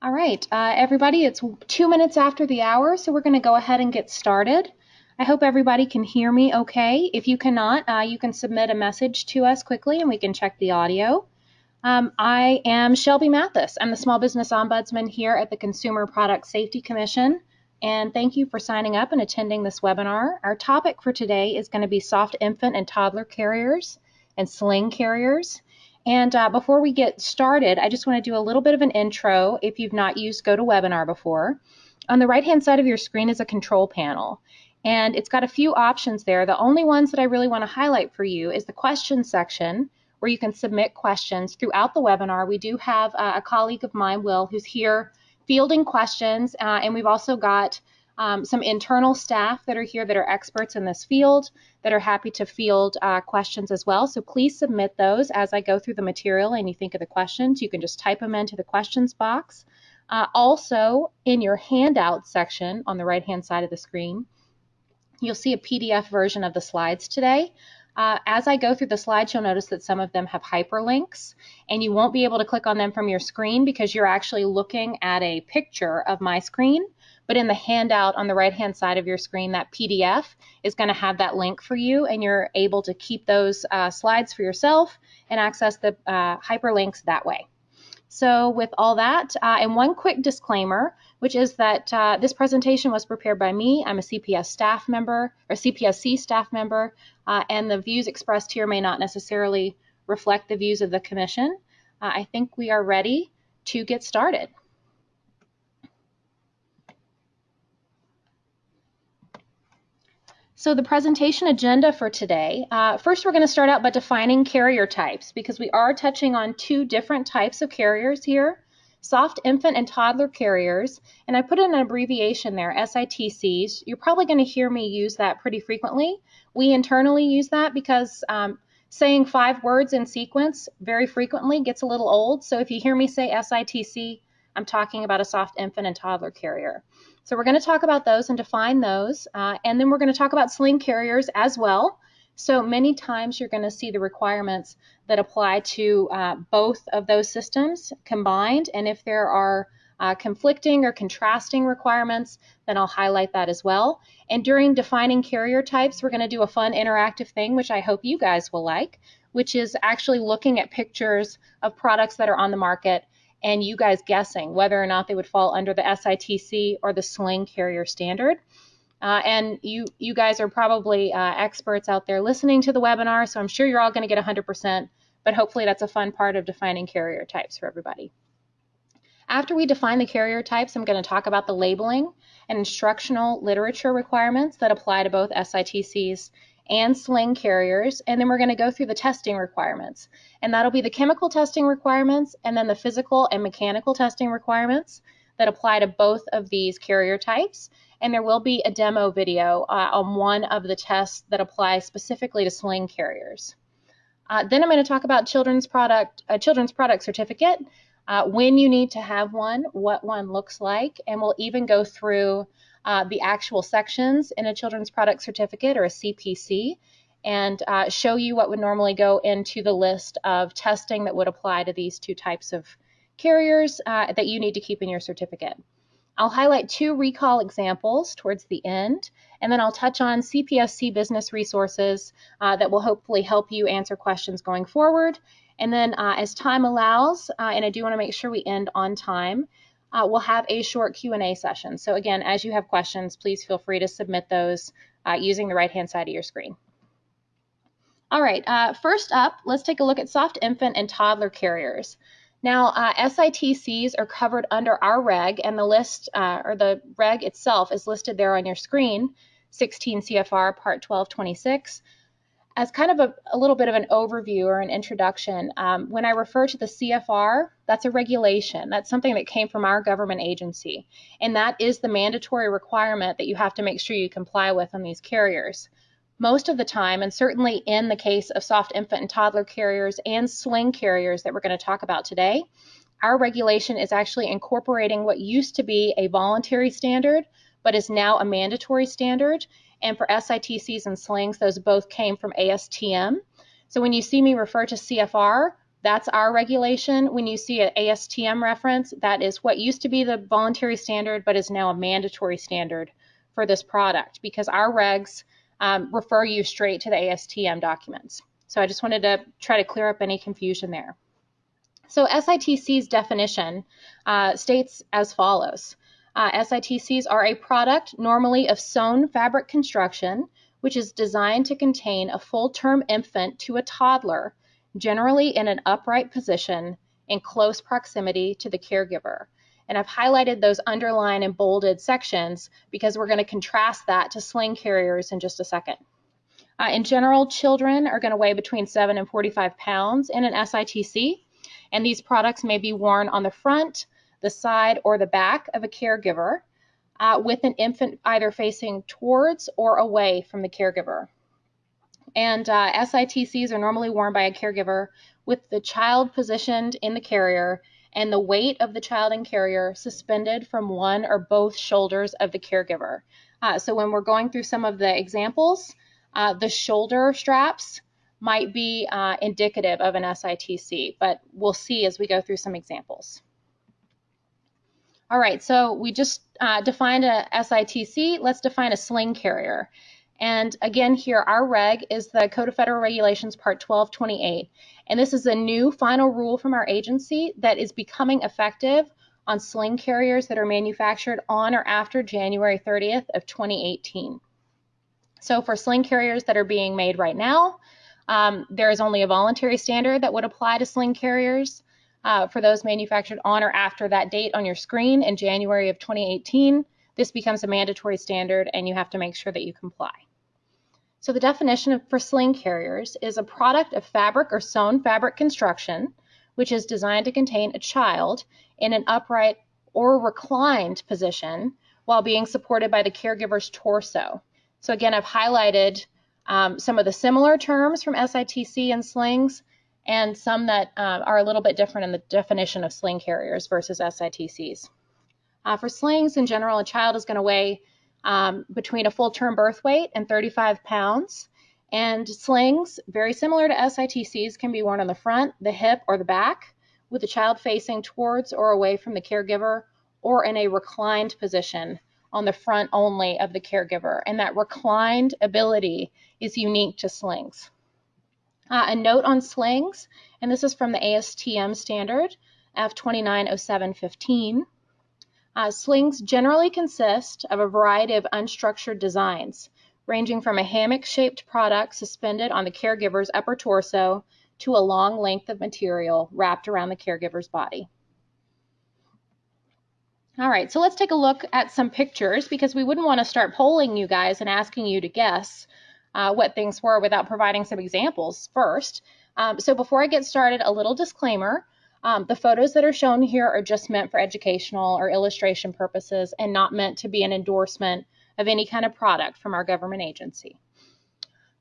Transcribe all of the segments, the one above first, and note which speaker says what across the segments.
Speaker 1: All right, uh, everybody, it's two minutes after the hour, so we're going to go ahead and get started. I hope everybody can hear me okay. If you cannot, uh, you can submit a message to us quickly and we can check the audio. Um, I am Shelby Mathis. I'm the Small Business Ombudsman here at the Consumer Product Safety Commission, and thank you for signing up and attending this webinar. Our topic for today is going to be soft infant and toddler carriers and sling carriers. And uh, before we get started, I just want to do a little bit of an intro if you've not used GoToWebinar before. On the right-hand side of your screen is a control panel. And it's got a few options there. The only ones that I really want to highlight for you is the questions section, where you can submit questions throughout the webinar. We do have uh, a colleague of mine, Will, who's here fielding questions, uh, and we've also got um, some internal staff that are here that are experts in this field that are happy to field uh, questions as well. So please submit those as I go through the material and you think of the questions. You can just type them into the questions box. Uh, also, in your handout section on the right hand side of the screen, you'll see a PDF version of the slides today. Uh, as I go through the slides, you'll notice that some of them have hyperlinks, and you won't be able to click on them from your screen because you're actually looking at a picture of my screen. But in the handout on the right-hand side of your screen, that PDF is going to have that link for you, and you're able to keep those uh, slides for yourself and access the uh, hyperlinks that way. So with all that, uh, and one quick disclaimer, which is that uh, this presentation was prepared by me. I'm a CPS staff member, or CPSC staff member, uh, and the views expressed here may not necessarily reflect the views of the Commission. Uh, I think we are ready to get started. So the presentation agenda for today, uh, first we're going to start out by defining carrier types because we are touching on two different types of carriers here, soft infant and toddler carriers, and I put in an abbreviation there, SITCs. You're probably going to hear me use that pretty frequently. We internally use that because um, saying five words in sequence very frequently gets a little old, so if you hear me say SITC, I'm talking about a soft infant and toddler carrier. So we're going to talk about those and define those. Uh, and then we're going to talk about sling carriers as well. So many times you're going to see the requirements that apply to uh, both of those systems combined. And if there are uh, conflicting or contrasting requirements, then I'll highlight that as well. And during defining carrier types, we're going to do a fun interactive thing, which I hope you guys will like, which is actually looking at pictures of products that are on the market and you guys guessing whether or not they would fall under the SITC or the sling carrier standard. Uh, and you, you guys are probably uh, experts out there listening to the webinar, so I'm sure you're all going to get 100%, but hopefully that's a fun part of defining carrier types for everybody. After we define the carrier types, I'm going to talk about the labeling and instructional literature requirements that apply to both SITCs and sling carriers, and then we're going to go through the testing requirements. And that'll be the chemical testing requirements and then the physical and mechanical testing requirements that apply to both of these carrier types. And there will be a demo video uh, on one of the tests that apply specifically to sling carriers. Uh, then I'm going to talk about children's product, a children's product certificate, uh, when you need to have one, what one looks like, and we'll even go through uh, the actual sections in a children's product certificate or a CPC and uh, show you what would normally go into the list of testing that would apply to these two types of carriers uh, that you need to keep in your certificate. I'll highlight two recall examples towards the end, and then I'll touch on CPSC business resources uh, that will hopefully help you answer questions going forward. And then uh, as time allows, uh, and I do want to make sure we end on time, uh, we'll have a short Q&A session. So again, as you have questions, please feel free to submit those uh, using the right-hand side of your screen. All right, uh, first up, let's take a look at soft infant and toddler carriers. Now, uh, SITCs are covered under our reg, and the list, uh, or the reg itself is listed there on your screen, 16 CFR Part 1226 as kind of a, a, little bit of an overview or an introduction, um, when I refer to the CFR, that's a regulation. That's something that came from our government agency. And that is the mandatory requirement that you have to make sure you comply with on these carriers. Most of the time, and certainly in the case of soft infant and toddler carriers and sling carriers that we're going to talk about today, our regulation is actually incorporating what used to be a voluntary standard, but is now a mandatory standard. And for SITCs and slings, those both came from ASTM. So when you see me refer to CFR, That's our regulation. When you see an ASTM reference, that is what used to be the voluntary standard, but is now a mandatory standard for this product because our regs um, refer you straight to the ASTM documents. So I just wanted to try to clear up any confusion there. So SITC's definition uh, states as follows. Uh, SITCs are a product normally of sewn fabric construction, which is designed to contain a full-term infant to a toddler generally in an upright position in close proximity to the caregiver. And I've highlighted those underlined and bolded sections because we're going to contrast that to sling carriers in just a second. Uh, in general, children are going to weigh between 7 and 45 pounds in an SITC, and these products may be worn on the front, the side, or the back of a caregiver uh, with an infant either facing towards or away from the caregiver. And uh, SITCs are normally worn by a caregiver with the child positioned in the carrier and the weight of the child and carrier suspended from one or both shoulders of the caregiver. Uh, so when we're going through some of the examples, uh, the shoulder straps might be uh, indicative of an SITC, but we'll see as we go through some examples. All right, so we just uh, defined a SITC. Let's define a sling carrier. And again, here our reg is the Code of Federal Regulations Part 1228. And this is a new final rule from our agency that is becoming effective on sling carriers that are manufactured on or after January 30th of 2018. So for sling carriers that are being made right now, um, there is only a voluntary standard that would apply to sling carriers. Uh, for those manufactured on or after that date on your screen in January of 2018, this becomes a mandatory standard and you have to make sure that you comply. So the definition of, for sling carriers is a product of fabric or sewn fabric construction, which is designed to contain a child in an upright or reclined position while being supported by the caregiver's torso. So again, I've highlighted um, some of the similar terms from SITC and slings and some that uh, are a little bit different in the definition of sling carriers versus SITCs. Uh, for slings, in general, a child is going to weigh um, between a full term birth weight and 35 pounds. And slings, very similar to SITCs, can be worn on the front, the hip, or the back, with the child facing towards or away from the caregiver, or in a reclined position on the front only of the caregiver. And that reclined ability is unique to slings. Uh, a note on slings, and this is from the ASTM standard F290715. Uh, slings generally consist of a variety of unstructured designs, ranging from a hammock-shaped product suspended on the caregiver's upper torso to a long length of material wrapped around the caregiver's body. All right, so let's take a look at some pictures because we wouldn't want to start polling you guys and asking you to guess uh, what things were without providing some examples first. Um, so before I get started, a little disclaimer. Um, the photos that are shown here are just meant for educational or illustration purposes and not meant to be an endorsement of any kind of product from our government agency.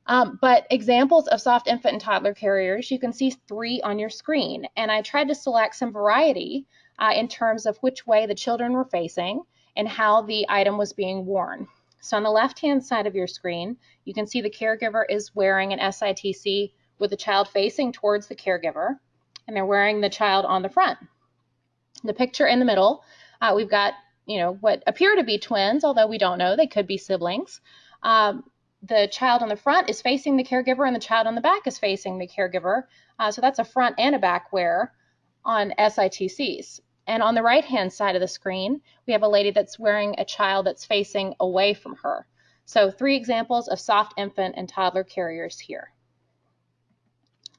Speaker 1: Um, but examples of soft infant and toddler carriers, you can see three on your screen. And I tried to select some variety uh, in terms of which way the children were facing and how the item was being worn. So on the left-hand side of your screen, you can see the caregiver is wearing an SITC with the child facing towards the caregiver and they're wearing the child on the front. The picture in the middle, uh, we've got, you know, what appear to be twins, although we don't know, they could be siblings. Um, the child on the front is facing the caregiver and the child on the back is facing the caregiver. Uh, so that's a front and a back wear on SITCs. And on the right hand side of the screen, we have a lady that's wearing a child that's facing away from her. So three examples of soft infant and toddler carriers here.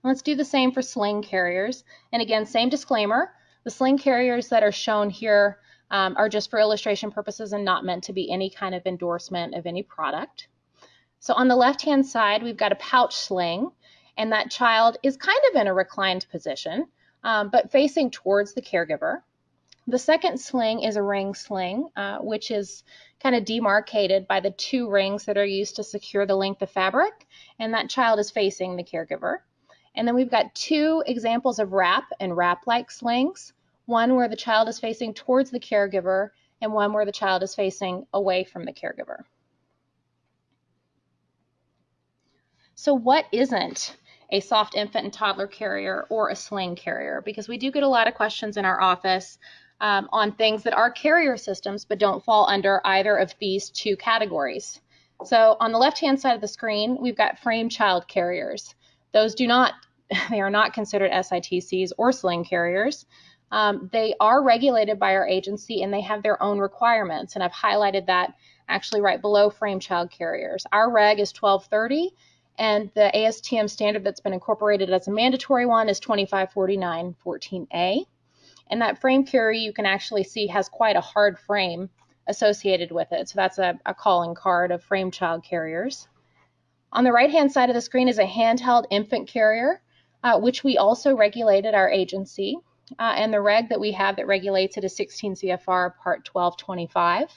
Speaker 1: Let's do the same for sling carriers. And again, same disclaimer, the sling carriers that are shown here um, are just for illustration purposes and not meant to be any kind of endorsement of any product. So on the left-hand side, we've got a pouch sling, and that child is kind of in a reclined position, um, but facing towards the caregiver. The second sling is a ring sling, uh, which is kind of demarcated by the two rings that are used to secure the length of fabric, and that child is facing the caregiver. And then we've got two examples of wrap and wrap-like slings, one where the child is facing towards the caregiver and one where the child is facing away from the caregiver. So what isn't a soft infant and toddler carrier or a sling carrier because we do get a lot of questions in our office um, on things that are carrier systems but don't fall under either of these two categories. So on the left-hand side of the screen, we've got frame child carriers. Those do not, they are not considered SITCs or sling carriers. Um, they are regulated by our agency and they have their own requirements. And I've highlighted that actually right below frame child carriers. Our reg is 1230 and the ASTM standard that's been incorporated as a mandatory one is 2549 14A. And that frame carrier you can actually see has quite a hard frame associated with it. So that's a, a calling card of frame child carriers. On the right-hand side of the screen is a handheld infant carrier, uh, which we also regulated our agency. Uh, and the reg that we have that regulates it is 16 CFR Part 1225.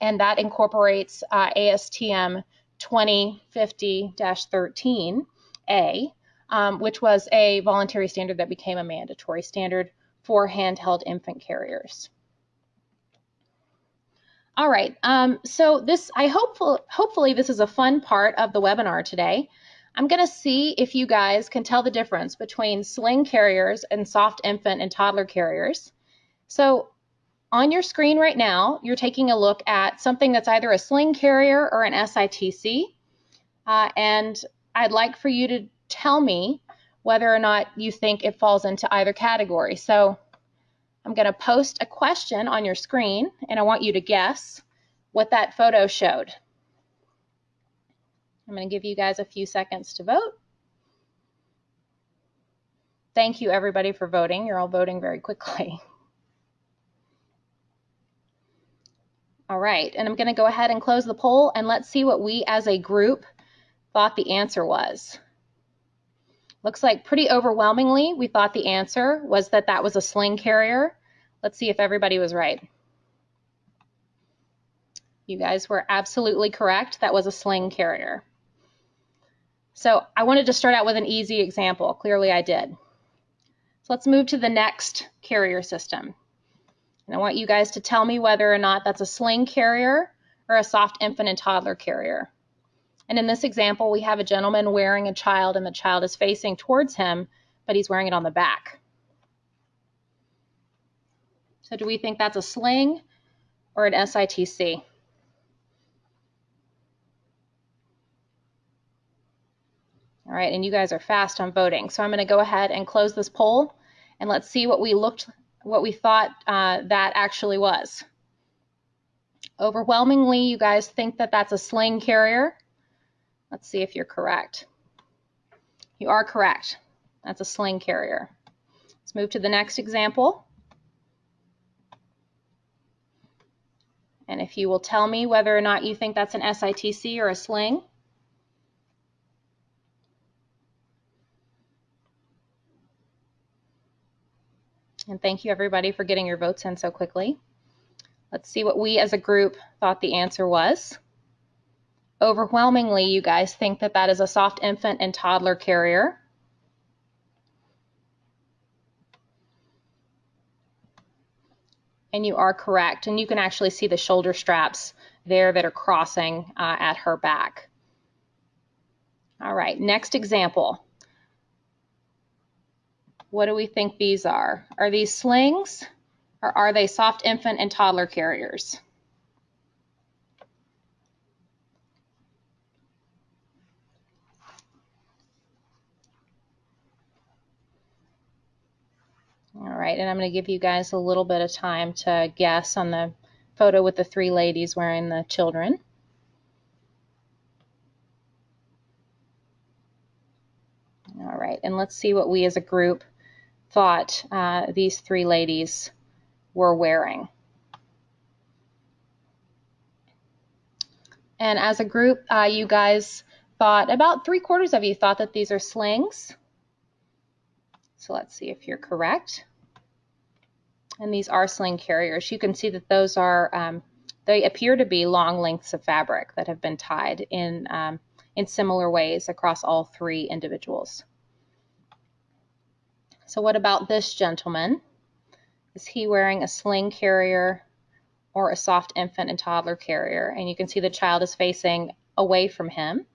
Speaker 1: And that incorporates uh, ASTM 2050-13A, um, which was a voluntary standard that became a mandatory standard for handheld infant carriers. All right, um, so this, I hope, hopefully this is a fun part of the webinar today. I'm going to see if you guys can tell the difference between sling carriers and soft infant and toddler carriers. So on your screen right now, you're taking a look at something that's either a sling carrier or an SITC. Uh, and I'd like for you to tell me whether or not you think it falls into either category. So I'm going to post a question on your screen, and I want you to guess what that photo showed. I'm going to give you guys a few seconds to vote. Thank you, everybody, for voting. You're all voting very quickly. All right, and I'm going to go ahead and close the poll, and let's see what we as a group thought the answer was. Looks like pretty overwhelmingly we thought the answer was that that was a sling carrier. Let's see if everybody was right. You guys were absolutely correct. That was a sling carrier. So I wanted to start out with an easy example. Clearly I did. So let's move to the next carrier system. And I want you guys to tell me whether or not that's a sling carrier or a soft infant and toddler carrier. And in this example, we have a gentleman wearing a child and the child is facing towards him, but he's wearing it on the back. So do we think that's a sling or an SITC? All right, and you guys are fast on voting. So I'm going to go ahead and close this poll, and let's see what we looked, what we thought uh, that actually was. Overwhelmingly, you guys think that that's a sling carrier. Let's see if you're correct. You are correct. That's a sling carrier. Let's move to the next example. And if you will tell me whether or not you think that's an SITC or a sling. And thank you everybody for getting your votes in so quickly. Let's see what we as a group thought the answer was. Overwhelmingly, you guys think that that is a soft infant and toddler carrier. And you are correct. And you can actually see the shoulder straps there that are crossing uh, at her back. All right, next example. What do we think these are? Are these slings or are they soft infant and toddler carriers? All right, and I'm going to give you guys a little bit of time to guess on the photo with the three ladies wearing the children. All right, and let's see what we as a group thought uh, these three ladies were wearing. And as a group, uh, you guys thought, about three quarters of you thought that these are slings. So let's see if you're correct. And these are sling carriers. You can see that those are, um, they appear to be long lengths of fabric that have been tied in, um, in similar ways across all three individuals. So what about this gentleman? Is he wearing a sling carrier or a soft infant and toddler carrier? And you can see the child is facing away from him.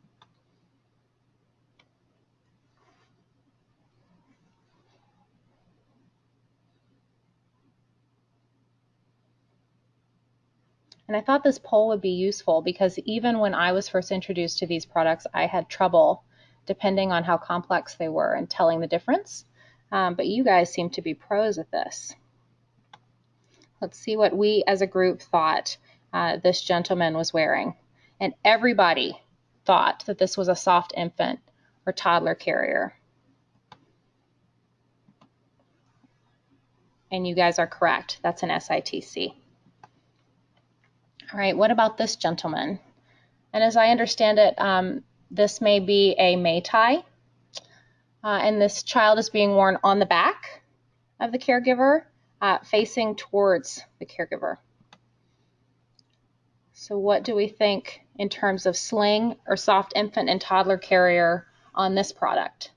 Speaker 1: And I thought this poll would be useful because even when I was first introduced to these products, I had trouble depending on how complex they were and telling the difference. Um, but you guys seem to be pros at this. Let's see what we as a group thought uh, this gentleman was wearing. And everybody thought that this was a soft infant or toddler carrier. And you guys are correct. That's an SITC. All right, what about this gentleman? And as I understand it, um, this may be a mei tai. Uh, and this child is being worn on the back of the caregiver, uh, facing towards the caregiver. So what do we think in terms of sling or soft infant and toddler carrier on this product?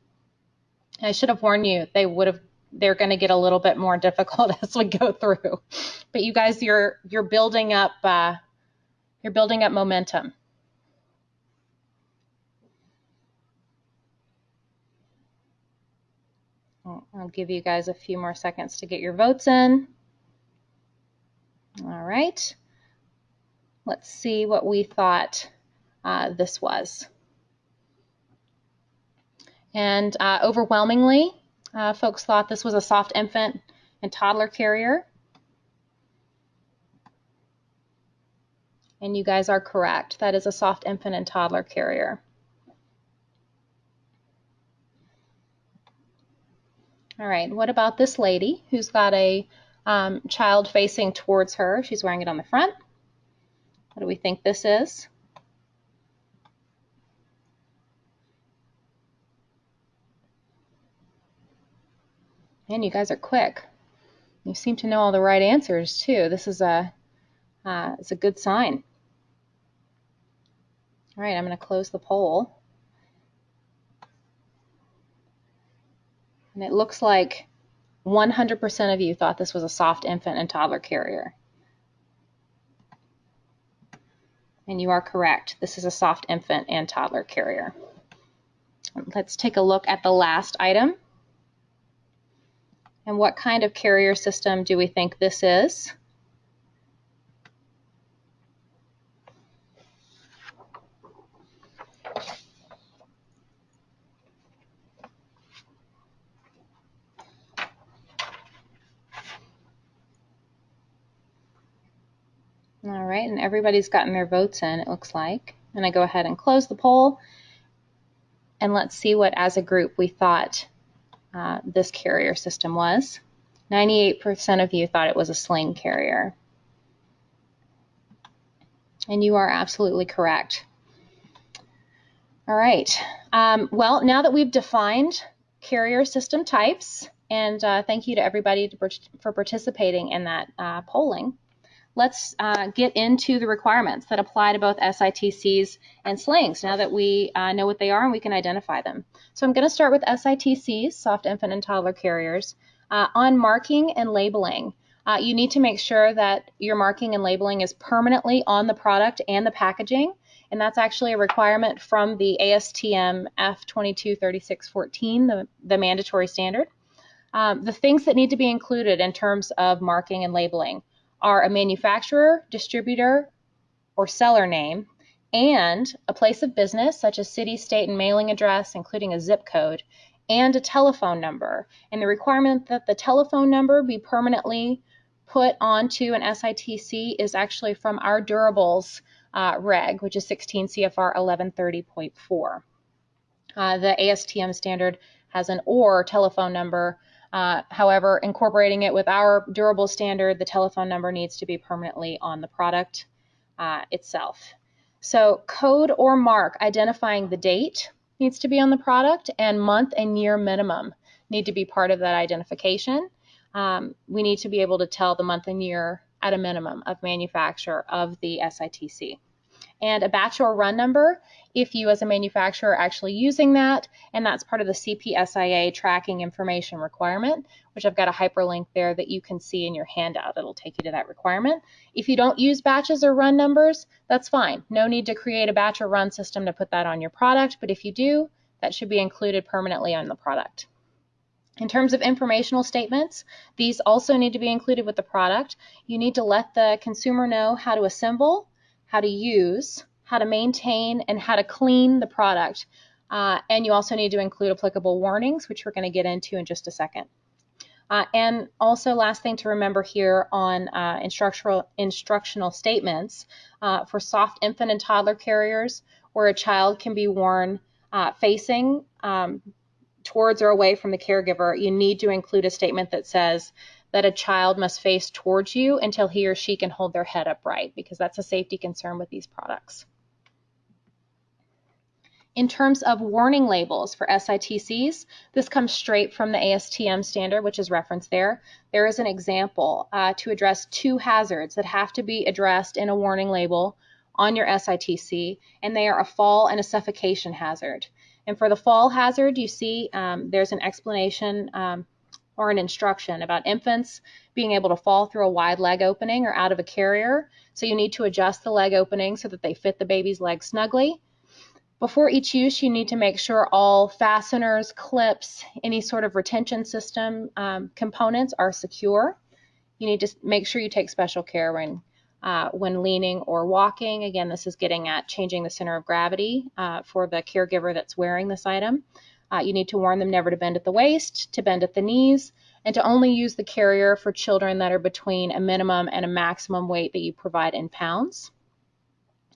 Speaker 1: I should have warned you, they would have they're going to get a little bit more difficult as we go through. But you guys, you're you're building up uh, you're building up momentum. I'll give you guys a few more seconds to get your votes in. All right. Let's see what we thought uh, this was. And uh, overwhelmingly, uh, folks thought this was a soft infant and toddler carrier. And you guys are correct. That is a soft infant and toddler carrier. All right, what about this lady who's got a um, child facing towards her? She's wearing it on the front. What do we think this is? Man, you guys are quick. You seem to know all the right answers too. This is a uh, it's a good sign. All right, I'm going to close the poll. And it looks like 100% of you thought this was a soft infant and toddler carrier. And you are correct. This is a soft infant and toddler carrier. Let's take a look at the last item. And what kind of carrier system do we think this is? All right, and everybody's gotten their votes in, it looks like. And I go ahead and close the poll. And let's see what, as a group, we thought uh, this carrier system was. 98% of you thought it was a sling carrier. And you are absolutely correct. All right. Um, well, now that we've defined carrier system types, and uh, thank you to everybody to, for participating in that uh, polling let's uh, get into the requirements that apply to both SITCs and slings now that we uh, know what they are and we can identify them. So I'm going to start with SITCs, soft infant and toddler carriers. Uh, on marking and labeling, uh, you need to make sure that your marking and labeling is permanently on the product and the packaging. And that's actually a requirement from the ASTM F223614, the, the mandatory standard. Um, the things that need to be included in terms of marking and labeling are a manufacturer, distributor, or seller name, and a place of business such as city, state, and mailing address, including a zip code, and a telephone number. And the requirement that the telephone number be permanently put onto an SITC is actually from our durables uh, reg, which is 16 CFR 1130.4. Uh, the ASTM standard has an OR telephone number uh, however, incorporating it with our durable standard, the telephone number needs to be permanently on the product uh, itself. So code or mark identifying the date needs to be on the product and month and year minimum need to be part of that identification. Um, we need to be able to tell the month and year at a minimum of manufacture of the SITC and a batch or run number if you as a manufacturer are actually using that, and that's part of the CPSIA tracking information requirement, which I've got a hyperlink there that you can see in your handout. It'll take you to that requirement. If you don't use batches or run numbers, that's fine. No need to create a batch or run system to put that on your product, but if you do, that should be included permanently on the product. In terms of informational statements, these also need to be included with the product. You need to let the consumer know how to assemble, how to use, how to maintain, and how to clean the product. Uh, and you also need to include applicable warnings, which we're going to get into in just a second. Uh, and also, last thing to remember here on uh, instructional, instructional statements uh, for soft infant and toddler carriers, where a child can be worn uh, facing um, towards or away from the caregiver, you need to include a statement that says that a child must face towards you until he or she can hold their head upright, because that's a safety concern with these products. In terms of warning labels for SITCs, this comes straight from the ASTM standard, which is referenced there. There is an example uh, to address two hazards that have to be addressed in a warning label on your SITC, and they are a fall and a suffocation hazard. And for the fall hazard, you see um, there's an explanation um, or an instruction about infants being able to fall through a wide leg opening or out of a carrier. So you need to adjust the leg opening so that they fit the baby's leg snugly. Before each use, you need to make sure all fasteners, clips, any sort of retention system um, components are secure. You need to make sure you take special care when, uh, when leaning or walking. Again, this is getting at changing the center of gravity uh, for the caregiver that's wearing this item. Uh, you need to warn them never to bend at the waist, to bend at the knees, and to only use the carrier for children that are between a minimum and a maximum weight that you provide in pounds.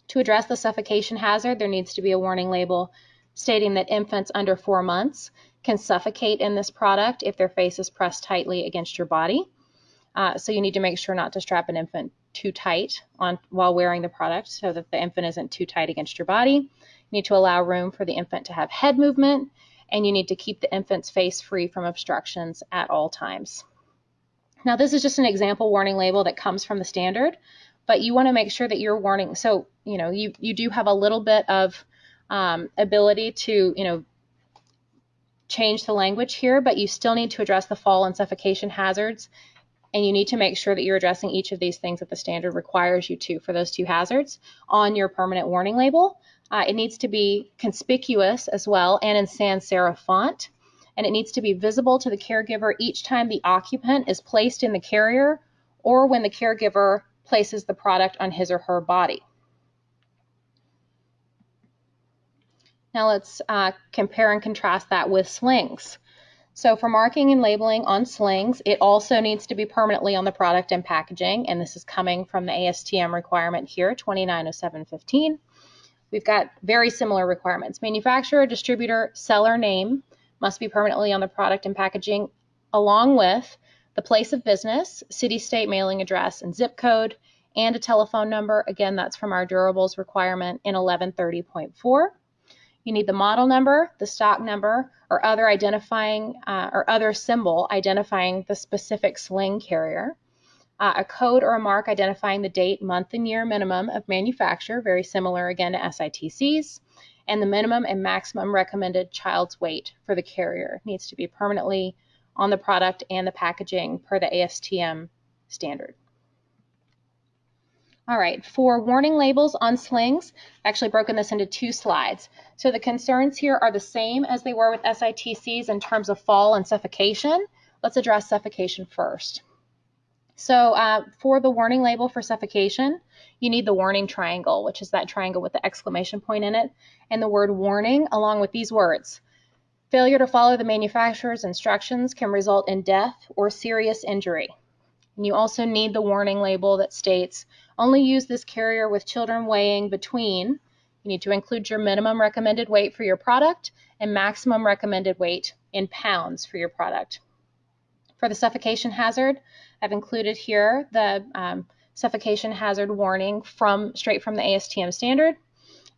Speaker 1: To address the suffocation hazard, there needs to be a warning label stating that infants under four months can suffocate in this product if their face is pressed tightly against your body. Uh, so you need to make sure not to strap an infant too tight on while wearing the product so that the infant isn't too tight against your body. You need to allow room for the infant to have head movement, and you need to keep the infant's face free from obstructions at all times. Now this is just an example warning label that comes from the standard, but you want to make sure that you're warning. So, you know, you, you do have a little bit of um, ability to, you know, change the language here, but you still need to address the fall and suffocation hazards. And you need to make sure that you're addressing each of these things that the standard requires you to for those two hazards on your permanent warning label. Uh, it needs to be conspicuous as well and in sans serif font. And it needs to be visible to the caregiver each time the occupant is placed in the carrier or when the caregiver places the product on his or her body. Now let's uh, compare and contrast that with slings. So for marking and labeling on slings, it also needs to be permanently on the product and packaging, and this is coming from the ASTM requirement here, 290715. We've got very similar requirements. Manufacturer, distributor, seller name must be permanently on the product and packaging, along with the place of business, city, state, mailing address, and zip code, and a telephone number. Again, that's from our durables requirement in 1130.4. You need the model number, the stock number, or other identifying uh, or other symbol identifying the specific sling carrier. Uh, a code or a mark identifying the date, month, and year minimum of manufacture, very similar again to SITCs, and the minimum and maximum recommended child's weight for the carrier needs to be permanently on the product and the packaging per the ASTM standard. All right, for warning labels on slings, I've actually broken this into two slides. So the concerns here are the same as they were with SITCs in terms of fall and suffocation. Let's address suffocation first. So uh, for the warning label for suffocation, you need the warning triangle, which is that triangle with the exclamation point in it, and the word warning along with these words. Failure to follow the manufacturer's instructions can result in death or serious injury. And you also need the warning label that states only use this carrier with children weighing between, you need to include your minimum recommended weight for your product and maximum recommended weight in pounds for your product. For the suffocation hazard, I've included here the um, suffocation hazard warning from straight from the ASTM standard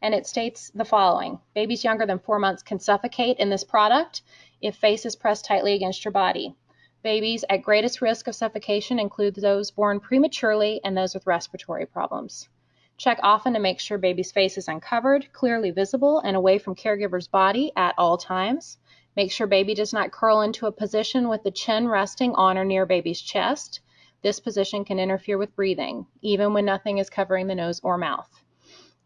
Speaker 1: and it states the following. Babies younger than four months can suffocate in this product if face is pressed tightly against your body. Babies at greatest risk of suffocation include those born prematurely and those with respiratory problems. Check often to make sure baby's face is uncovered, clearly visible, and away from caregiver's body at all times. Make sure baby does not curl into a position with the chin resting on or near baby's chest. This position can interfere with breathing, even when nothing is covering the nose or mouth.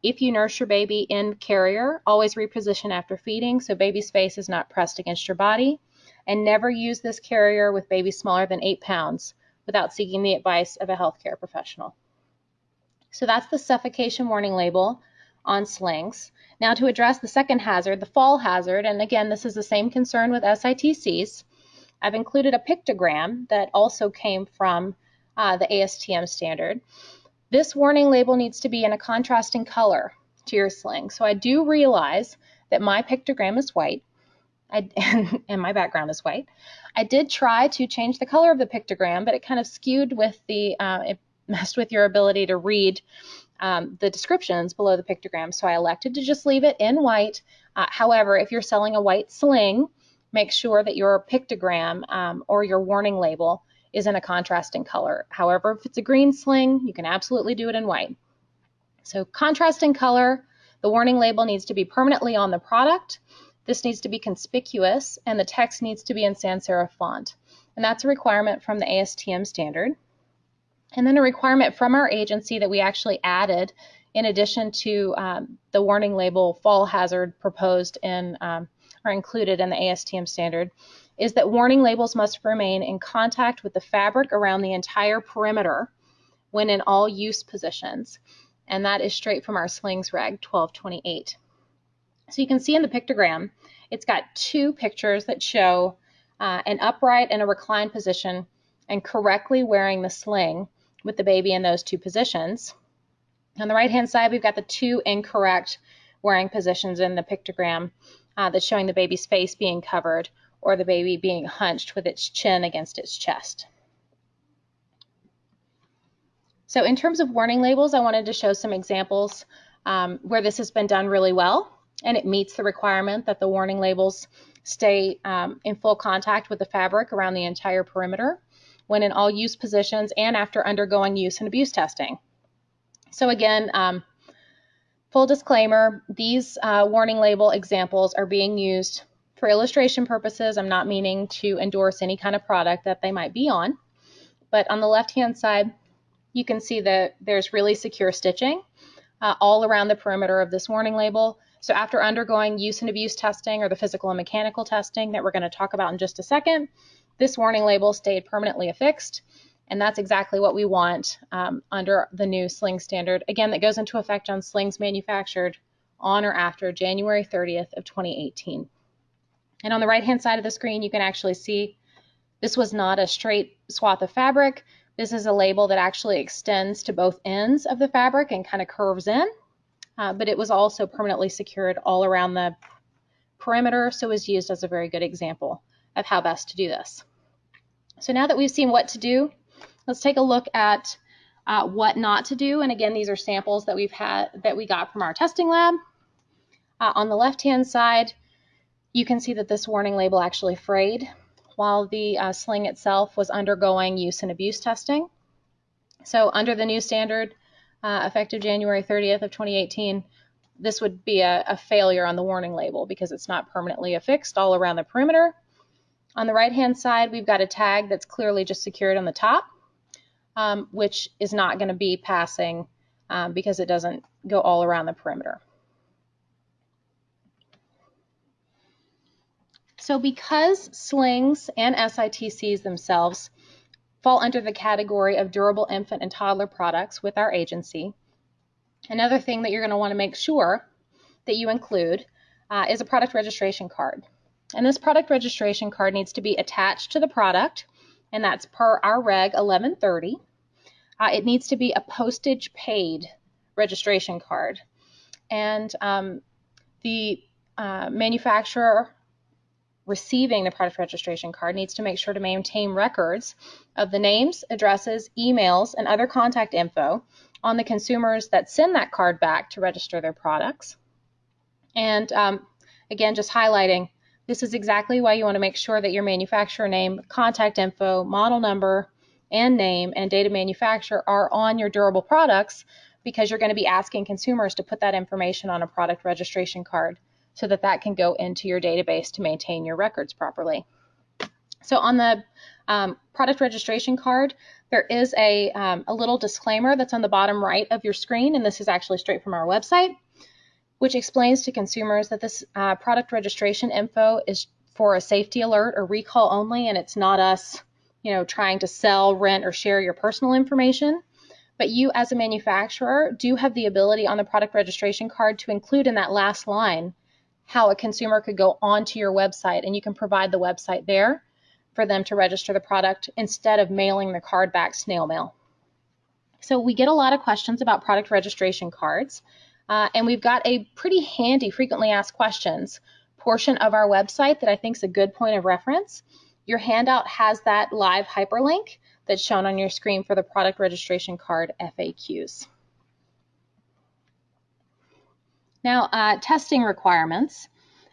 Speaker 1: If you nurse your baby in carrier, always reposition after feeding so baby's face is not pressed against your body. and never use this carrier with babies smaller than 8 pounds without seeking the advice of a healthcare professional. So that's the suffocation warning label on slings. Now to address the second hazard, the fall hazard, and again, this is the same concern with SITCs, I've included a pictogram that also came from uh, the ASTM standard. This warning label needs to be in a contrasting color to your sling. So I do realize that my pictogram is white I, and my background is white. I did try to change the color of the pictogram, but it kind of skewed with the, uh, it messed with your ability to read um, the descriptions below the pictogram. So I elected to just leave it in white. Uh, however, if you're selling a white sling, make sure that your pictogram um, or your warning label is in a contrasting color. However, if it's a green sling, you can absolutely do it in white. So contrasting color, the warning label needs to be permanently on the product. This needs to be conspicuous and the text needs to be in sans serif font. And that's a requirement from the ASTM standard. And then a requirement from our agency that we actually added in addition to um, the warning label fall hazard proposed in um, or included in the ASTM standard is that warning labels must remain in contact with the fabric around the entire perimeter when in all use positions. And that is straight from our slings reg 1228. So you can see in the pictogram, it's got two pictures that show uh, an upright and a reclined position and correctly wearing the sling with the baby in those two positions. On the right hand side, we've got the two incorrect wearing positions in the pictogram uh, that's showing the baby's face being covered or the baby being hunched with its chin against its chest. So in terms of warning labels, I wanted to show some examples um, where this has been done really well and it meets the requirement that the warning labels stay um, in full contact with the fabric around the entire perimeter when in all use positions and after undergoing use and abuse testing. So again, um, full disclaimer, these uh, warning label examples are being used for illustration purposes. I'm not meaning to endorse any kind of product that they might be on. But on the left-hand side, you can see that there's really secure stitching uh, all around the perimeter of this warning label. So after undergoing use and abuse testing or the physical and mechanical testing that we're going to talk about in just a second, this warning label stayed permanently affixed. And that's exactly what we want um, under the new sling standard. Again, that goes into effect on slings manufactured on or after January 30th of 2018. And on the right-hand side of the screen, you can actually see this was not a straight swath of fabric. This is a label that actually extends to both ends of the fabric and kind of curves in. Uh, but it was also permanently secured all around the perimeter, so it was used as a very good example of how best to do this. So now that we've seen what to do, let's take a look at uh, what not to do. And again, these are samples that we've had that we got from our testing lab. Uh, on the left-hand side, you can see that this warning label actually frayed while the uh, sling itself was undergoing use and abuse testing. So under the new standard, uh, effective January 30th of 2018, this would be a, a failure on the warning label because it's not permanently affixed all around the perimeter. On the right-hand side, we've got a tag that's clearly just secured on the top, um, which is not going to be passing um, because it doesn't go all around the perimeter. So because slings and SITCs themselves fall under the category of durable infant and toddler products with our agency. Another thing that you're going to want to make sure that you include uh, is a product registration card. And this product registration card needs to be attached to the product, and that's per our Reg 1130. Uh, it needs to be a postage paid registration card. And um, the uh, manufacturer receiving the product registration card needs to make sure to maintain records of the names, addresses, emails, and other contact info on the consumers that send that card back to register their products. And um, again, just highlighting, this is exactly why you want to make sure that your manufacturer name, contact info, model number, and name and date of manufacturer are on your durable products because you're going to be asking consumers to put that information on a product registration card so that that can go into your database to maintain your records properly. So on the um, product registration card, there is a, um, a little disclaimer that's on the bottom right of your screen, and this is actually straight from our website, which explains to consumers that this uh, product registration info is for a safety alert or recall only, and it's not us, you know, trying to sell, rent, or share your personal information. But you, as a manufacturer, do have the ability on the product registration card to include in that last line how a consumer could go onto your website, and you can provide the website there for them to register the product instead of mailing the card back snail mail. So we get a lot of questions about product registration cards, uh, and we've got a pretty handy frequently asked questions portion of our website that I think is a good point of reference. Your handout has that live hyperlink that's shown on your screen for the product registration card FAQs. Now, uh, testing requirements.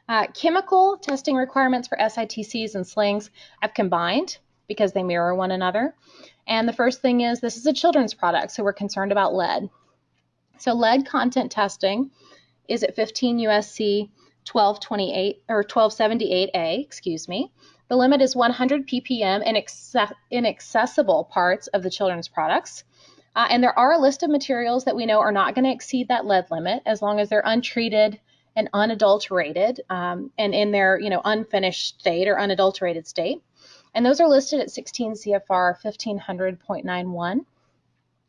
Speaker 1: Uh, chemical testing requirements for SITCs and slings have combined because they mirror one another. And the first thing is this is a children's product, so we're concerned about lead. So lead content testing is at 15 USC 1228 or 1278A, excuse me. The limit is 100 ppm in, in accessible parts of the children's products. Uh, and there are a list of materials that we know are not going to exceed that lead limit as long as they're untreated and unadulterated um, and in their you know unfinished state or unadulterated state. And those are listed at 16 CFR 1500.91.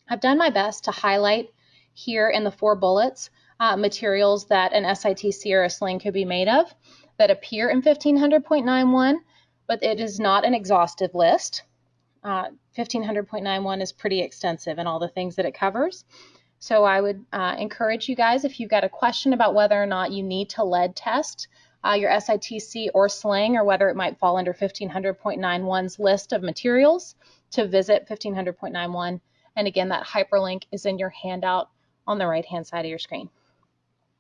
Speaker 1: I've done my best to highlight here in the four bullets uh, materials that an SITC or a sling could be made of that appear in 1500.91, but it is not an exhaustive list. Uh, 1500.91 is pretty extensive in all the things that it covers. So I would uh, encourage you guys, if you've got a question about whether or not you need to lead test uh, your SITC or sling, or whether it might fall under 1500.91's list of materials, to visit 1500.91. And again, that hyperlink is in your handout on the right-hand side of your screen.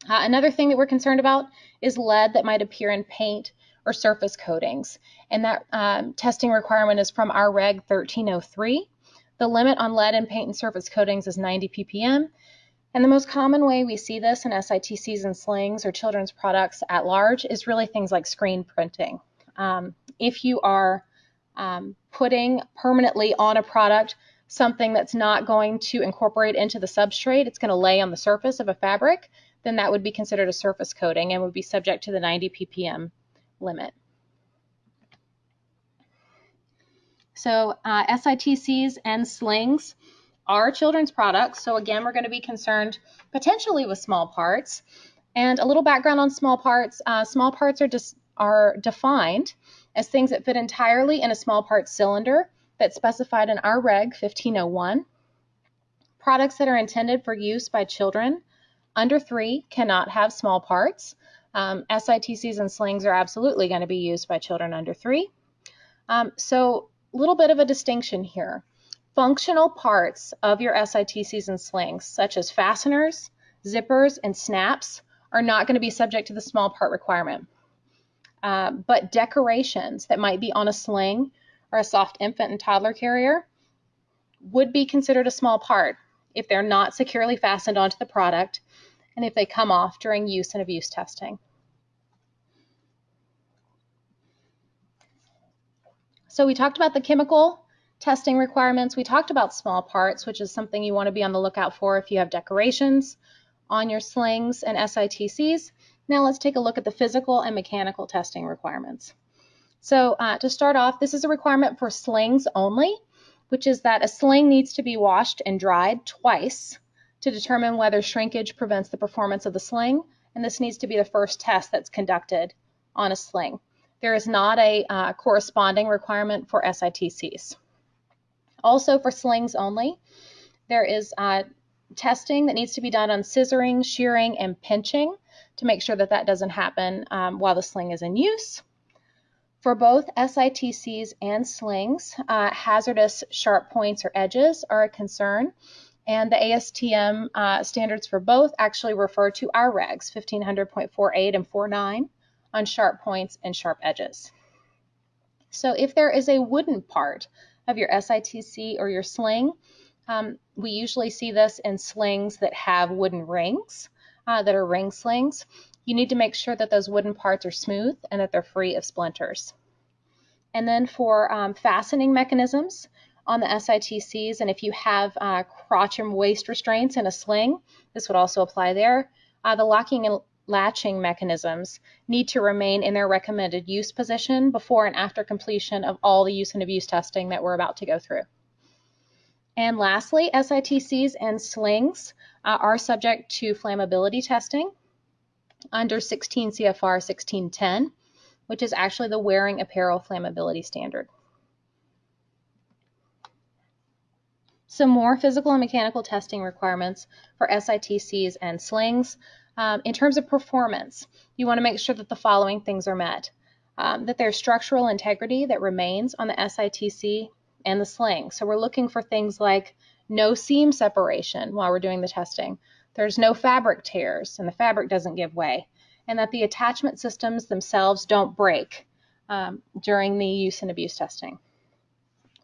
Speaker 1: Uh, another thing that we're concerned about is lead that might appear in paint or surface coatings. And that um, testing requirement is from our Reg 1303. The limit on lead in paint and surface coatings is 90 ppm. And the most common way we see this in SITCs and slings or children's products at large is really things like screen printing. Um, if you are um, putting permanently on a product something that's not going to incorporate into the substrate, it's going to lay on the surface of a fabric, then that would be considered a surface coating and would be subject to the 90 ppm limit. So uh, SITCs and slings are children's products. So again, we're going to be concerned potentially with small parts. And a little background on small parts. Uh, small parts are, are defined as things that fit entirely in a small part cylinder that's specified in our Reg 1501. Products that are intended for use by children under three cannot have small parts. Um, SITCs and slings are absolutely going to be used by children under three. Um, so a little bit of a distinction here. Functional parts of your SITCs and slings, such as fasteners, zippers, and snaps, are not going to be subject to the small part requirement. Uh, but decorations that might be on a sling or a soft infant and toddler carrier would be considered a small part if they're not securely fastened onto the product and if they come off during use and abuse testing. So we talked about the chemical testing requirements. We talked about small parts, which is something you want to be on the lookout for if you have decorations on your slings and SITCs. Now let's take a look at the physical and mechanical testing requirements. So uh, to start off, this is a requirement for slings only, which is that a sling needs to be washed and dried twice to determine whether shrinkage prevents the performance of the sling, and this needs to be the first test that's conducted on a sling. There is not a uh, corresponding requirement for SITCs. Also for slings only, there is uh, testing that needs to be done on scissoring, shearing, and pinching to make sure that that doesn't happen um, while the sling is in use. For both SITCs and slings, uh, hazardous sharp points or edges are a concern, and the ASTM uh, standards for both actually refer to our regs, 1500.48 and 49, on sharp points and sharp edges. So if there is a wooden part of your SITC or your sling, um, we usually see this in slings that have wooden rings, uh, that are ring slings. You need to make sure that those wooden parts are smooth and that they're free of splinters. And then for um, fastening mechanisms, on the SITCs. And if you have uh, crotch and waist restraints in a sling, this would also apply there. Uh, the locking and latching mechanisms need to remain in their recommended use position before and after completion of all the use and abuse testing that we're about to go through. And lastly, SITCs and slings uh, are subject to flammability testing under 16 CFR 1610, which is actually the wearing apparel flammability standard. Some more physical and mechanical testing requirements for SITCs and slings. Um, in terms of performance, you want to make sure that the following things are met. Um, that there's structural integrity that remains on the SITC and the sling. So we're looking for things like no seam separation while we're doing the testing. There's no fabric tears and the fabric doesn't give way. And that the attachment systems themselves don't break um, during the use and abuse testing.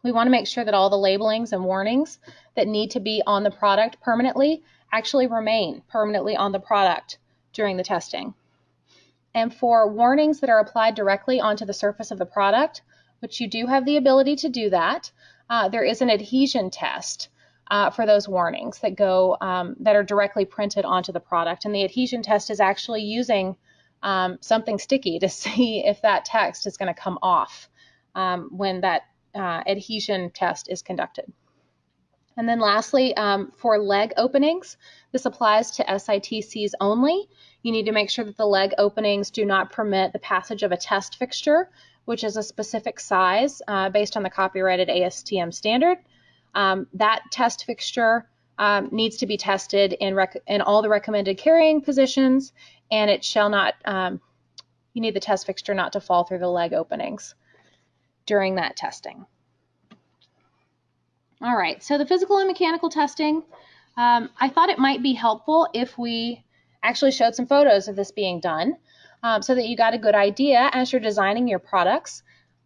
Speaker 1: We want to make sure that all the labelings and warnings that need to be on the product permanently actually remain permanently on the product during the testing. And for warnings that are applied directly onto the surface of the product, which you do have the ability to do that. Uh, there is an adhesion test uh, for those warnings that go um, that are directly printed onto the product, and the adhesion test is actually using um, something sticky to see if that text is going to come off um, when that uh, adhesion test is conducted. And then lastly, um, for leg openings, this applies to SITCs only. You need to make sure that the leg openings do not permit the passage of a test fixture which is a specific size uh, based on the copyrighted ASTM standard. Um, that test fixture um, needs to be tested in, in, all the recommended carrying positions, and it shall not, um, you need the test fixture not to fall through the leg openings during that testing. All right, so the physical and mechanical testing, um, I thought it might be helpful if we actually showed some photos of this being done um, so that you got a good idea as you're designing your products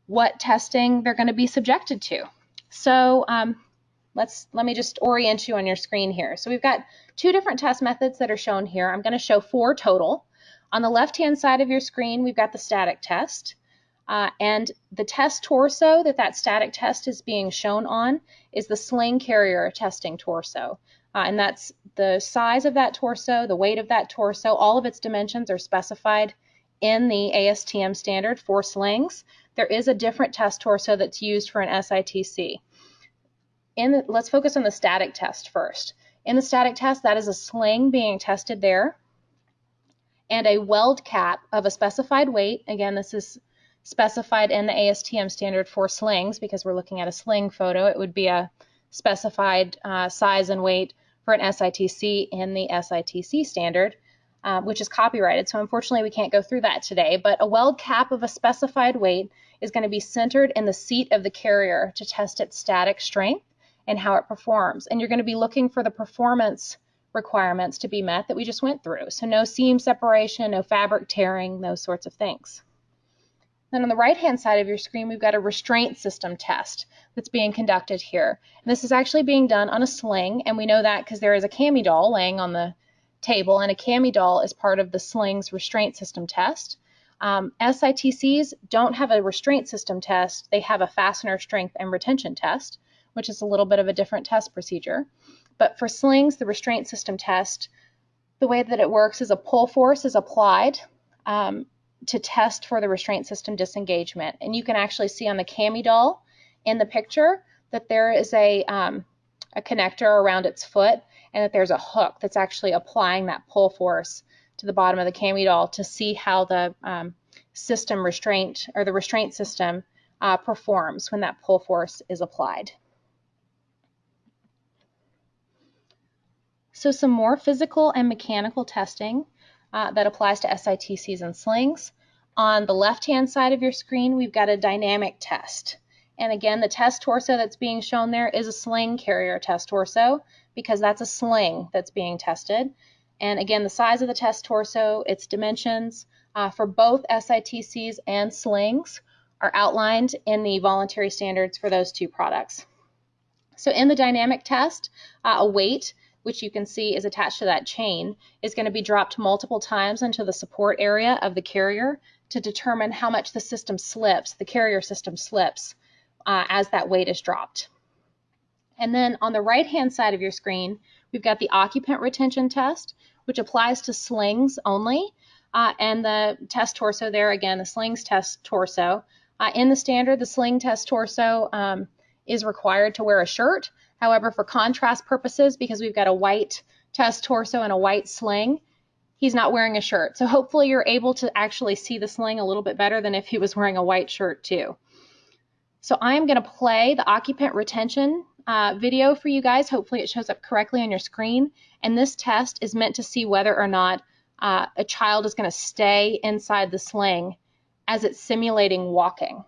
Speaker 1: what testing they're going to be subjected to. So um, let's let me just orient you on your screen here. So we've got two different test methods that are shown here. I'm going to show four total. On the left-hand side of your screen, we've got the static test. Uh, and the test torso that that static test is being shown on is the sling carrier testing torso. Uh, and that's the size of that torso, the weight of that torso, all of its dimensions are specified in the ASTM standard for slings, there is a different test torso that's used for an SITC. In the, let's focus on the static test first. In the static test, that is a sling being tested there and a weld cap of a specified weight. Again, this is specified in the ASTM standard for slings because we're looking at a sling photo. It would be a specified uh, size and weight for an SITC in the SITC standard um, which is copyrighted. So unfortunately, we can't go through that today. But a weld cap of a specified weight is going to be centered in the seat of the carrier to test its static strength and how it performs. And you're going to be looking for the performance requirements to be met that we just went through. So no seam separation, no fabric tearing, those sorts of things. Then on the right-hand side of your screen, we've got a restraint system test that's being conducted here. And this is actually being done on a sling, and we know that because there is a cami doll laying on the table, and a cami doll is part of the slings restraint system test. Um, SITCs don't have a restraint system test, they have a fastener strength and retention test, which is a little bit of a different test procedure. But for slings, the restraint system test, the way that it works is a pull force is applied um, to test for the restraint system disengagement. And you can actually see on the cami doll in the picture that there is a, um, a connector around its foot and that there's a hook that's actually applying that pull force to the bottom of the cami doll to see how the um, system restraint or the restraint system uh, performs when that pull force is applied. So some more physical and mechanical testing uh, that applies to SITCs and slings. On the left-hand side of your screen, we've got a dynamic test. And again, the test torso that's being shown there is a sling carrier test torso because that's a sling that's being tested. And again, the size of the test torso, its dimensions uh, for both SITCs and slings are outlined in the voluntary standards for those two products. So in the dynamic test, uh, a weight, which you can see is attached to that chain, is going to be dropped multiple times into the support area of the carrier to determine how much the system slips, the carrier system slips, uh, as that weight is dropped. And then on the right-hand side of your screen, we've got the occupant retention test, which applies to slings only. uh, and the test torso there, again, the slings test torso. Uh, in the standard, the sling test torso um, is required to wear a shirt. However, for contrast purposes, because we've got a white test torso and a white sling, he's not wearing a shirt. So hopefully you're able to actually see the sling a little bit better than if he was wearing a white shirt too. So I'm going to play the occupant retention uh, video for you guys. Hopefully it shows up correctly on your screen. And this test is meant to see whether or not uh, a child is going to stay inside the sling as it's simulating walking.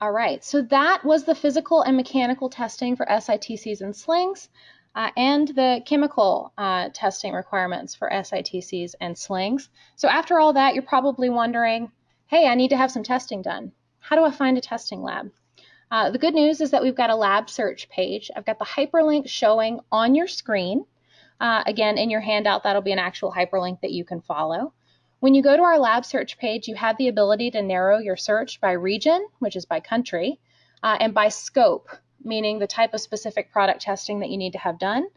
Speaker 1: All right, so that was the physical and mechanical testing for SITCs and slings uh, and the chemical uh, testing requirements for SITCs and slings. So after all that, you're probably wondering, hey, I need to have some testing done. How do I find a testing lab? Uh, the good news is that we've got a lab search page. I've got the hyperlink showing on your screen. Uh, again, in your handout, that'll be an actual hyperlink that you can follow. When you go to our lab search page, you have the ability to narrow your search by region, which is by country, uh, and by scope, meaning the type of specific product testing that you need to have done.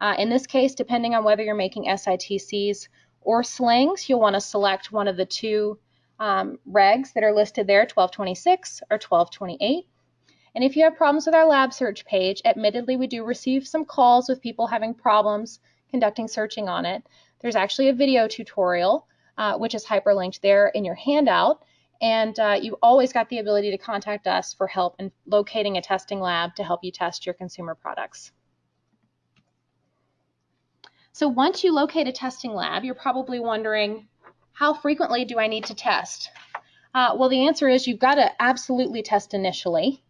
Speaker 1: Uh, in this case, depending on whether you're making SITCs or slings, you'll want to select one of the two um, regs that are listed there, 1226 or 1228. And if you have problems with our lab search page, admittedly, we do receive some calls with people having problems conducting searching on it. There's actually a video tutorial, uh, which is hyperlinked there in your handout. And uh, you always got the ability to contact us for help in locating a testing lab to help you test your consumer products. So once you locate a testing lab, you're probably wondering, how frequently do I need to test? Uh, well, the answer is you've got to absolutely test initially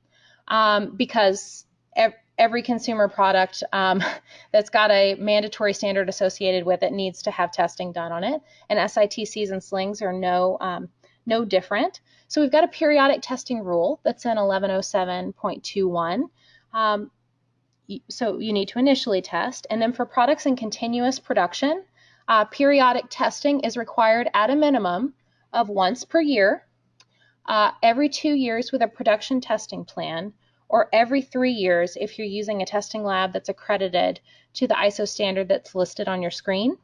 Speaker 1: um, because every consumer product um, that's got a mandatory standard associated with it needs to have testing done on it. And SITCs and slings are no, um, no different. So we've got a periodic testing rule that's in 1107.21. Um, so you need to initially test. And then for products in continuous production, uh, periodic testing is required at a minimum of once per year, uh, every two years with a production testing plan, or every three years if you're using a testing lab that's accredited to the ISO standard that's listed on your screen.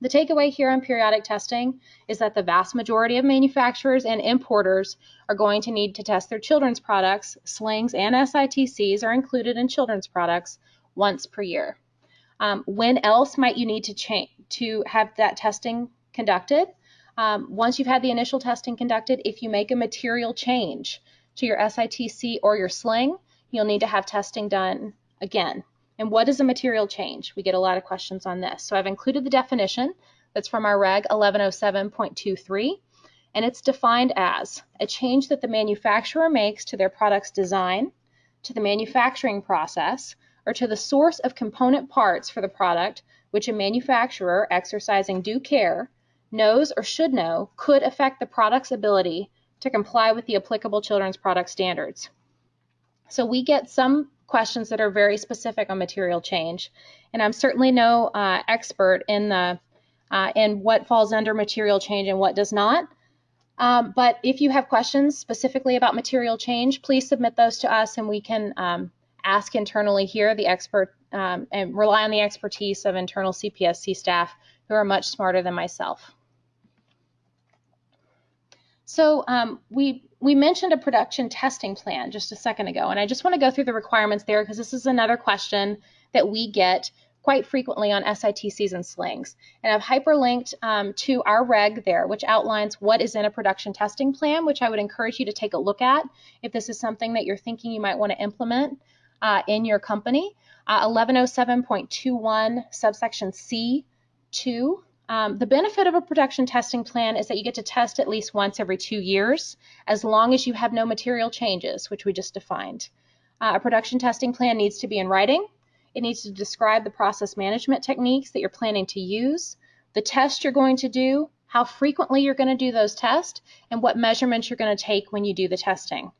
Speaker 1: The takeaway here on periodic testing is that the vast majority of manufacturers and importers are going to need to test their children's products. Slings and SITCs are included in children's products once per year. Um, when else might you need to change to have that testing conducted? Um, once you've had the initial testing conducted, if you make a material change, to your SITC or your sling, you'll need to have testing done again. And what is a material change? We get a lot of questions on this. So I've included the definition that's from our Reg 1107.23, and it's defined as a change that the manufacturer makes to their product's design, to the manufacturing process, or to the source of component parts for the product, which a manufacturer exercising due care knows or should know could affect the product's ability to comply with the applicable children's product standards. So we get some questions that are very specific on material change, and I'm certainly no uh, expert in the uh, in what falls under material change and what does not. Um, but if you have questions specifically about material change, please submit those to us, and we can um, ask internally here the expert um, and rely on the expertise of internal CPSC staff who are much smarter than myself. So um, we we mentioned a production testing plan just a second ago, and I just want to go through the requirements there because this is another question that we get quite frequently on SITCs and slings. And I've hyperlinked um, to our reg there, which outlines what is in a production testing plan, which I would encourage you to take a look at if this is something that you're thinking you might want to implement uh, in your company. Uh, 1107.21 subsection C2 um, the benefit of a production testing plan is that you get to test at least once every two years, as long as you have no material changes, which we just defined. Uh, a production testing plan needs to be in writing. It needs to describe the process management techniques that you're planning to use, the test you're going to do, how frequently you're going to do those tests, and what measurements you're going to take when you do the testing.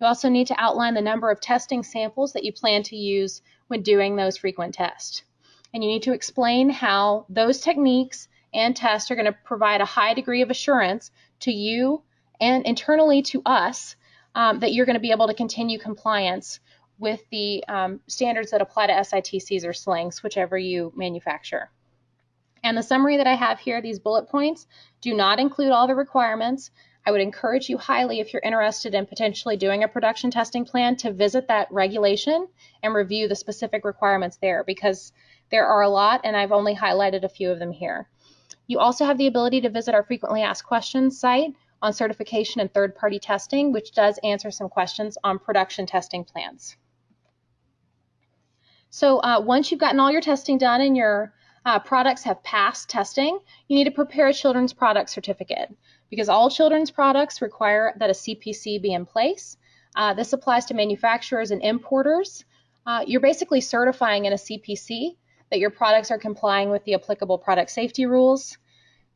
Speaker 1: You also need to outline the number of testing samples that you plan to use when doing those frequent tests and you need to explain how those techniques and tests are going to provide a high degree of assurance to you and internally to us um, that you're going to be able to continue compliance with the um, standards that apply to SITCs or slings, whichever you manufacture. And the summary that I have here, these bullet points, do not include all the requirements. I would encourage you highly, if you're interested in potentially doing a production testing plan, to visit that regulation and review the specific requirements there because there are a lot and I've only highlighted a few of them here. You also have the ability to visit our frequently asked questions site on certification and third-party testing, which does answer some questions on production testing plans. So uh, once you've gotten all your testing done and your uh, products have passed testing, you need to prepare a children's product certificate because all children's products require that a CPC be in place. Uh, this applies to manufacturers and importers. Uh, you're basically certifying in a CPC that your products are complying with the applicable product safety rules.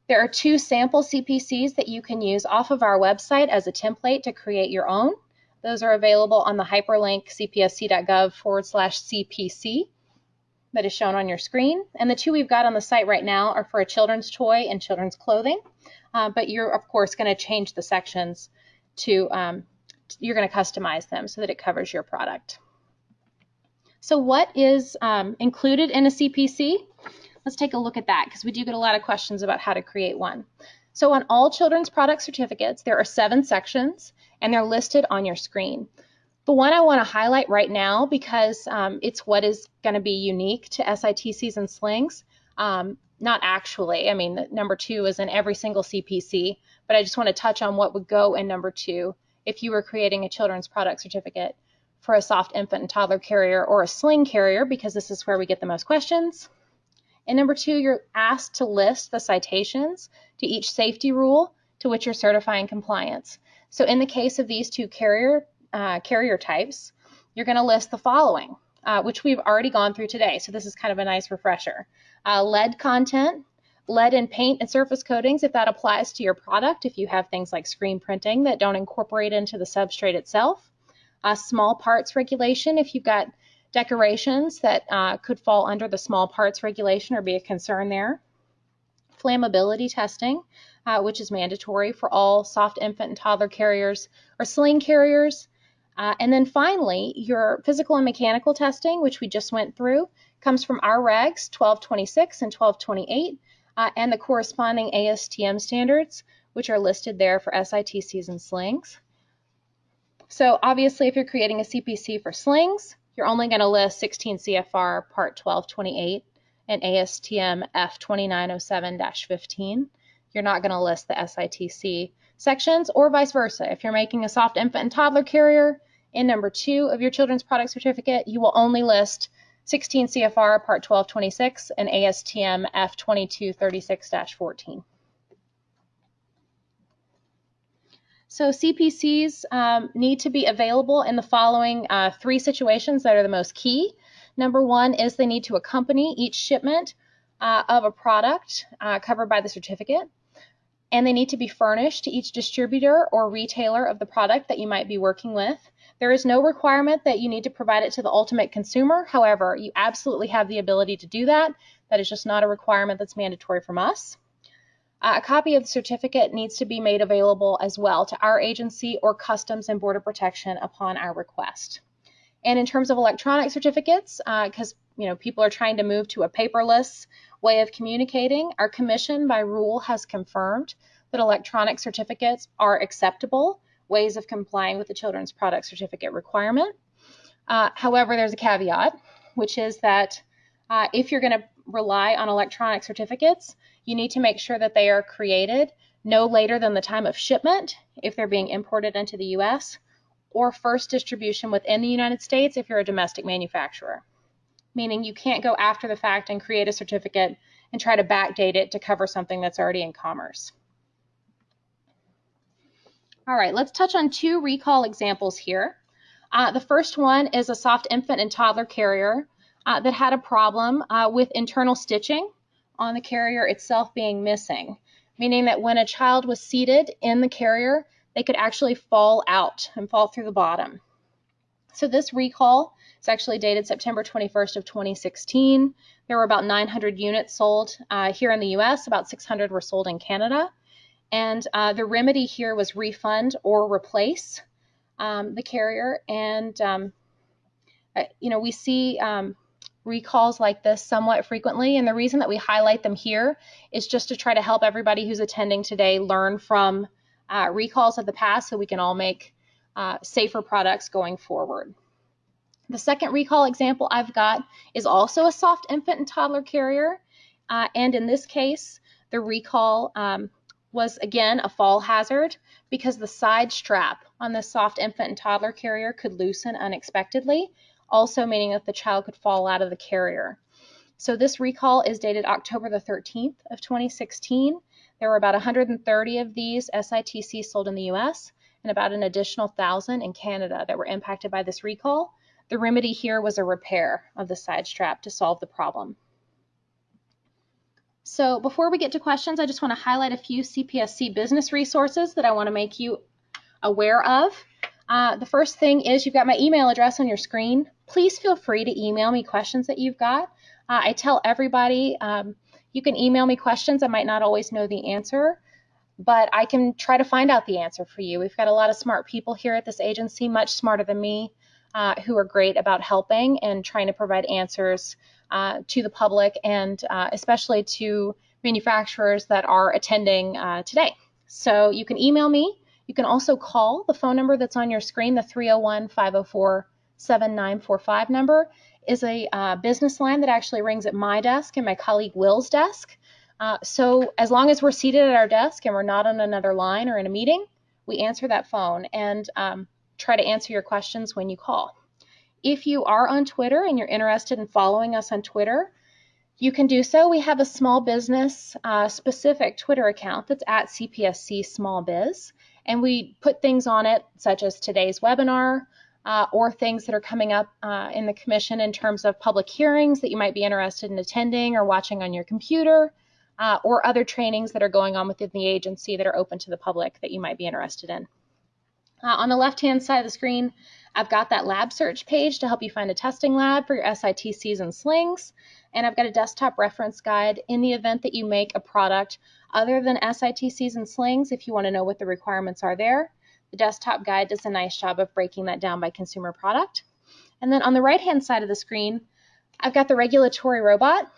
Speaker 1: There are two sample CPCs that you can use off of our website as a template to create your own. Those are available on the hyperlink cpsc.gov forward slash CPC that is shown on your screen. And the two we've got on the site right now are for a children's toy and children's clothing. Uh, but you're, of course, going to change the sections to, um, you're going to customize them so that it covers your product. So what is um, included in a CPC? Let's take a look at that because we do get a lot of questions about how to create one. So on all children's product certificates, there are seven sections and they're listed on your screen. The one I want to highlight right now because um, it's what is going to be unique to SITCs and slings. Um, not actually, I mean, number two is in every single CPC, but I just want to touch on what would go in number two if you were creating a children's product certificate for a soft infant and toddler carrier or a sling carrier because this is where we get the most questions. And number two, you're asked to list the citations to each safety rule to which you're certifying compliance. So in the case of these two carrier, uh, carrier types, you're going to list the following, uh, which we've already gone through today. So this is kind of a nice refresher. Uh, lead content, lead in paint and surface coatings, if that applies to your product, if you have things like screen printing that don't incorporate into the substrate itself. Uh, small parts regulation, if you've got decorations that uh, could fall under the small parts regulation or be a concern there. Flammability testing, uh, which is mandatory for all soft infant and toddler carriers or sling carriers. Uh, and then finally, your physical and mechanical testing, which we just went through, comes from our regs 1226 and 1228 uh, and the corresponding ASTM standards, which are listed there for SITCs and slings. So obviously, if you're creating a CPC for slings, you're only going to list 16 CFR Part 1228 and ASTM F2907-15. You're not going to list the SITC sections or vice versa. If you're making a soft infant and toddler carrier in number two of your children's product certificate, you will only list 16 CFR Part 1226 and ASTM F2236-14. So CPCs um, need to be available in the following uh, three situations that are the most key. Number one is they need to accompany each shipment uh, of a product uh, covered by the certificate. And they need to be furnished to each distributor or retailer of the product that you might be working with. There is no requirement that you need to provide it to the ultimate consumer. However, you absolutely have the ability to do that. That is just not a requirement that's mandatory from us. Uh, a copy of the certificate needs to be made available as well to our agency or Customs and Border Protection upon our request. And in terms of electronic certificates, because uh, you know people are trying to move to a paperless way of communicating, our commission by rule has confirmed that electronic certificates are acceptable ways of complying with the children's product certificate requirement. Uh, however, there's a caveat, which is that uh, if you're going to rely on electronic certificates, you need to make sure that they are created no later than the time of shipment if they're being imported into the U.S. or first distribution within the United States if you're a domestic manufacturer. Meaning you can't go after the fact and create a certificate and try to backdate it to cover something that's already in commerce. All right, let's touch on two recall examples here. Uh, the first one is a soft infant and toddler carrier uh, that had a problem uh, with internal stitching on the carrier itself being missing, meaning that when a child was seated in the carrier, they could actually fall out and fall through the bottom. So this recall is actually dated September 21st of 2016. There were about 900 units sold uh, here in the US, about 600 were sold in Canada. And uh, the remedy here was refund or replace um, the carrier. And um, uh, you know, we see um, recalls like this somewhat frequently, and the reason that we highlight them here is just to try to help everybody who's attending today learn from uh, recalls of the past so we can all make uh, safer products going forward. The second recall example I've got is also a soft infant and toddler carrier. Uh, and in this case, the recall um, was again a fall hazard because the side strap on the soft infant and toddler carrier could loosen unexpectedly, also meaning that the child could fall out of the carrier. So this recall is dated October the 13th of 2016. There were about 130 of these SITC sold in the US and about an additional 1,000 in Canada that were impacted by this recall. The remedy here was a repair of the side strap to solve the problem. So before we get to questions, I just want to highlight a few CPSC business resources that I want to make you aware of. Uh, the first thing is you've got my email address on your screen. Please feel free to email me questions that you've got. Uh, I tell everybody um, you can email me questions. I might not always know the answer, but I can try to find out the answer for you. We've got a lot of smart people here at this agency, much smarter than me uh, who are great about helping and trying to provide answers uh, to the public and uh, especially to manufacturers that are attending uh, today. So you can email me. You can also call the phone number that's on your screen, the 301 504 7945 number is a uh, business line that actually rings at my desk and my colleague Will's desk. Uh, so as long as we're seated at our desk and we're not on another line or in a meeting, we answer that phone. And um, try to answer your questions when you call. If you are on Twitter and you're interested in following us on Twitter, you can do so. We have a small business uh, specific Twitter account that's at CPSC Small Biz, and we put things on it such as today's webinar uh, or things that are coming up uh, in the commission in terms of public hearings that you might be interested in attending or watching on your computer, uh, or other trainings that are going on within the agency that are open to the public that you might be interested in. Uh, on the left-hand side of the screen, I've got that lab search page to help you find a testing lab for your SITCs and slings. And I've got a desktop reference guide in the event that you make a product other than SITCs and slings if you want to know what the requirements are there. The desktop guide does a nice job of breaking that down by consumer product. And then on the right-hand side of the screen, I've got the regulatory robot,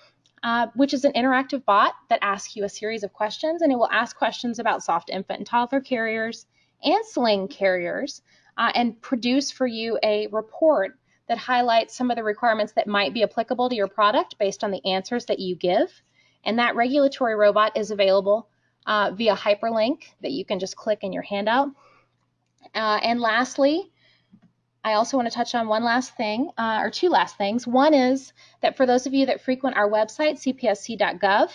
Speaker 1: uh, which is an interactive bot that asks you a series of questions, and it will ask questions about soft infant and toddler carriers, and sling carriers uh, and produce for you a report that highlights some of the requirements that might be applicable to your product based on the answers that you give. And that regulatory robot is available uh, via hyperlink that you can just click in your handout. Uh, and lastly, I also want to touch on one last thing, uh, or two last things. One is that for those of you that frequent our website, cpsc.gov,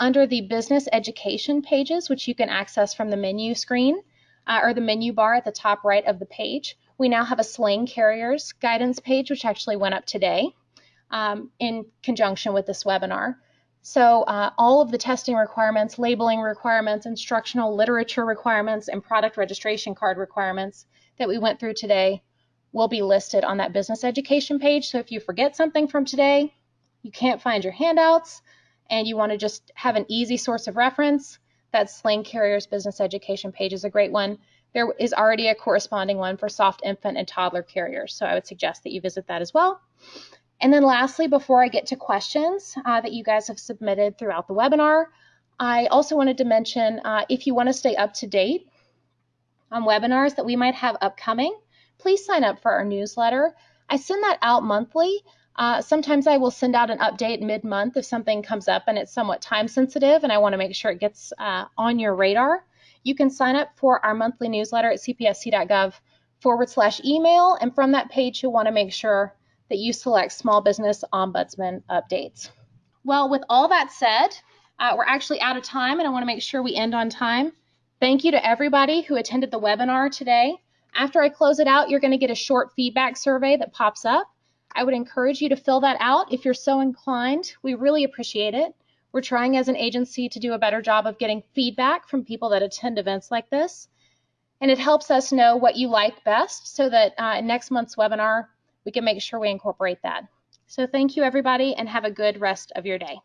Speaker 1: under the business education pages, which you can access from the menu screen, uh, or the menu bar at the top right of the page. We now have a sling carriers guidance page, which actually went up today um, in conjunction with this webinar. So uh, all of the testing requirements, labeling requirements, instructional literature requirements, and product registration card requirements that we went through today will be listed on that business education page. So if you forget something from today, you can't find your handouts, and you want to just have an easy source of reference, that Sling Carriers Business Education page is a great one. There is already a corresponding one for soft infant and toddler carriers, so I would suggest that you visit that as well. And then lastly, before I get to questions uh, that you guys have submitted throughout the webinar, I also wanted to mention uh, if you want to stay up to date on webinars that we might have upcoming, please sign up for our newsletter. I send that out monthly. Uh, sometimes I will send out an update mid-month if something comes up and it's somewhat time sensitive and I want to make sure it gets uh, on your radar. You can sign up for our monthly newsletter at cpsc.gov forward slash email and from that page you'll want to make sure that you select Small Business Ombudsman updates. Well, with all that said, uh, we're actually out of time and I want to make sure we end on time. Thank you to everybody who attended the webinar today. After I close it out, you're going to get a short feedback survey that pops up. I would encourage you to fill that out if you're so inclined. We really appreciate it. We're trying as an agency to do a better job of getting feedback from people that attend events like this. And it helps us know what you like best so that uh, in next month's webinar, we can make sure we incorporate that. So thank you everybody and have a good rest of your day.